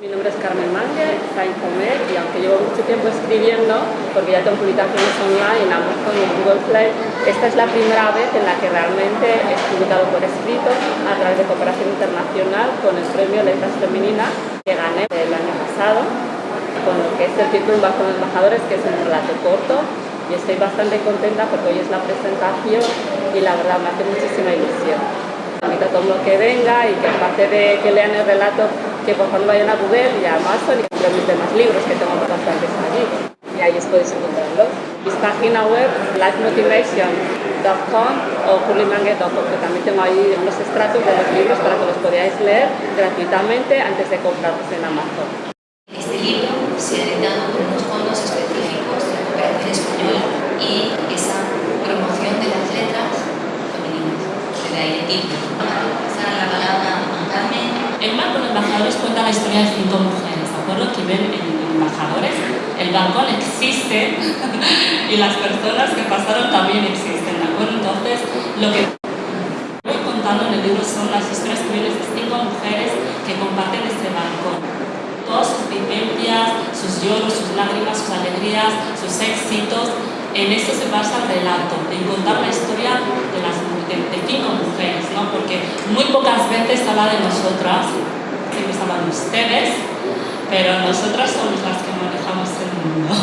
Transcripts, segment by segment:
Mi nombre es Carmen Mangue, Sain Comer, y aunque llevo mucho tiempo escribiendo, porque ya tengo publicaciones online en Amazon y Google Play, esta es la primera vez en la que realmente he publicado por escrito a través de cooperación internacional con el premio Letras Femeninas que gané el año pasado, con lo que es el título bajo de embajadores, que es un relato corto, y estoy bastante contenta porque hoy es la presentación y la verdad me hace muchísima ilusión. Invito a todo mundo que venga y que aparte de que lean el relato, que por favor vayan a Google y a Amazon y compren mis demás libros, que tengo bastantes allí. Y ahí os podéis encontrarlos. Mi página web, lifemotivation.com o curlymangue.com, que también tengo ahí unos extractos de los libros para que los podáis leer gratuitamente antes de comprarlos en Amazon. Este libro se ha editado con unos fondos específicos de la cooperación española y esa promoción de las letras femeninas, de ahí el título. Pasar la palabra a Carmen. El marco de embajadores cuenta la historia de cinco mujeres, ¿de acuerdo? Que ven en embajadores. El balcón existe y las personas que pasaron también existen, ¿de acuerdo? Entonces, lo que voy contando en el libro son las historias vienen de cinco mujeres que comparten este balcón. Todas sus vivencias, sus lloros, sus lágrimas, sus alegrías, sus éxitos, en eso se basa el relato, en contar la historia de, las, de, de cinco mujeres, ¿no? porque muy pocas veces habla de nosotras, siempre habla de ustedes, pero nosotras somos las que manejamos el mundo.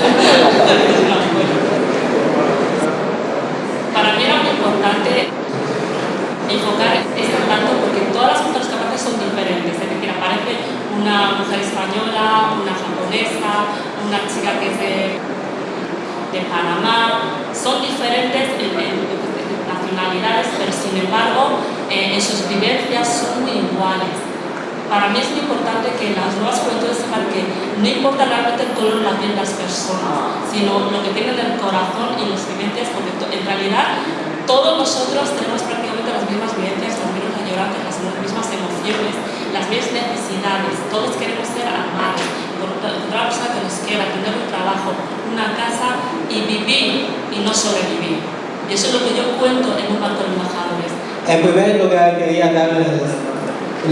Para mí era muy importante enfocar este relato porque todas las mujeres aparecen son diferentes, es decir, aparece una mujer española, una japonesa, una chica que es de de Panamá, son diferentes en, en, en nacionalidades, pero sin embargo eh, en sus vivencias son muy iguales. Para mí es muy importante que las nuevas juventudes sepan que no importa realmente el color de la piel de las personas, sino lo que tienen en el corazón y las vivencias, porque en realidad todos nosotros tenemos prácticamente las mismas vivencias, las mismas añorantes, las mismas emociones, las mismas necesidades, todos queremos ser amados, encontrar una persona que nos quiera, tener un trabajo, una casa y vivir y no sobrevivir. Y eso es lo que yo cuento en un banco de embajadores. En primer lugar, quería darles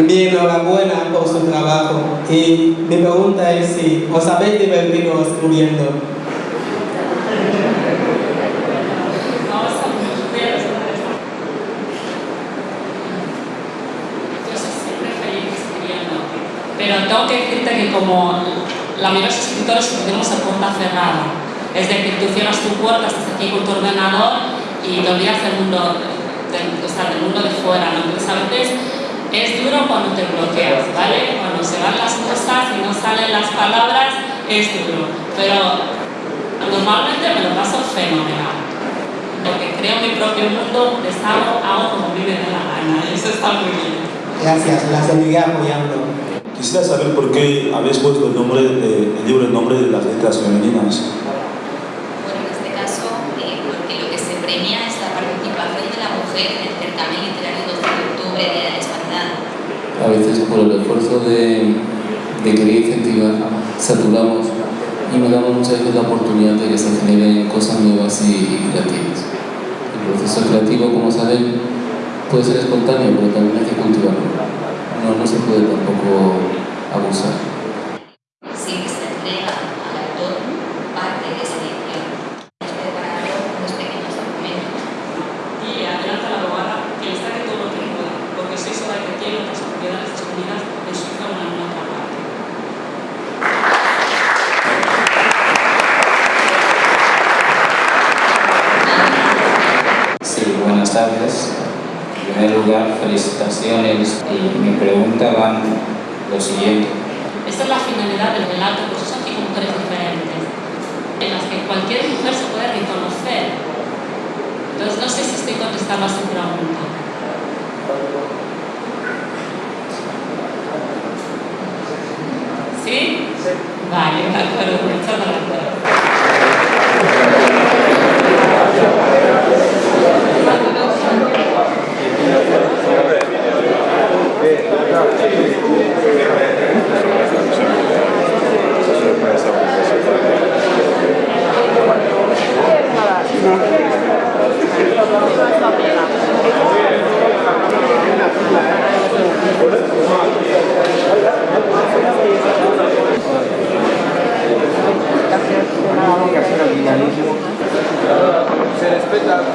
mi enhorabuena por su trabajo y mi pregunta es si os habéis divertido escribiendo. Pero tengo que decirte que como la mayoría de los escritores tenemos a puerta cerrada, es decir, tú cierras tu puerta, estás aquí con tu ordenador y te olvidas del mundo, del, o sea, del mundo de fuera, ¿no? Entonces a veces es duro cuando te bloqueas, ¿vale? Cuando se van las cosas y no salen las palabras, es duro. Pero normalmente me lo paso fenomenal. Porque creo mi propio mundo, deshago, hago como vive de la gana. Y eso está muy bien. Gracias, la seguiré apoyando. Quisiera saber por qué habéis puesto el, nombre de, el libro el nombre de las letras femeninas. Bueno, en este caso, eh, porque lo que se premia es la participación de la mujer en el certamen literario 12 de octubre, Día de la Hispanidad. A veces por de querer incentivar, saturamos y no damos muchas veces la oportunidad de que se generen cosas nuevas y creativas. El proceso creativo, como saben, puede ser espontáneo, pero también hay que cultivarlo. No, no se puede tampoco abusar. Sí, que se entrega al autor parte de esa edición. Hemos preparado unos pequeños documentos. Y adelanta la abogada que les saque todo lo que pueda, porque estoy segura que tiene otras propiedades escondidas en Suiza o en alguna otra parte. Sí, buenas tardes. En primer lugar, felicitaciones y mi pregunta va lo siguiente. Esta es la finalidad del relato, por eso son cinco mujeres diferentes, en las que cualquier mujer se puede reconocer. Entonces, no sé si estoy contestando a su pregunta. ¿Sí? Vale, de acuerdo, muchas gracias. respetan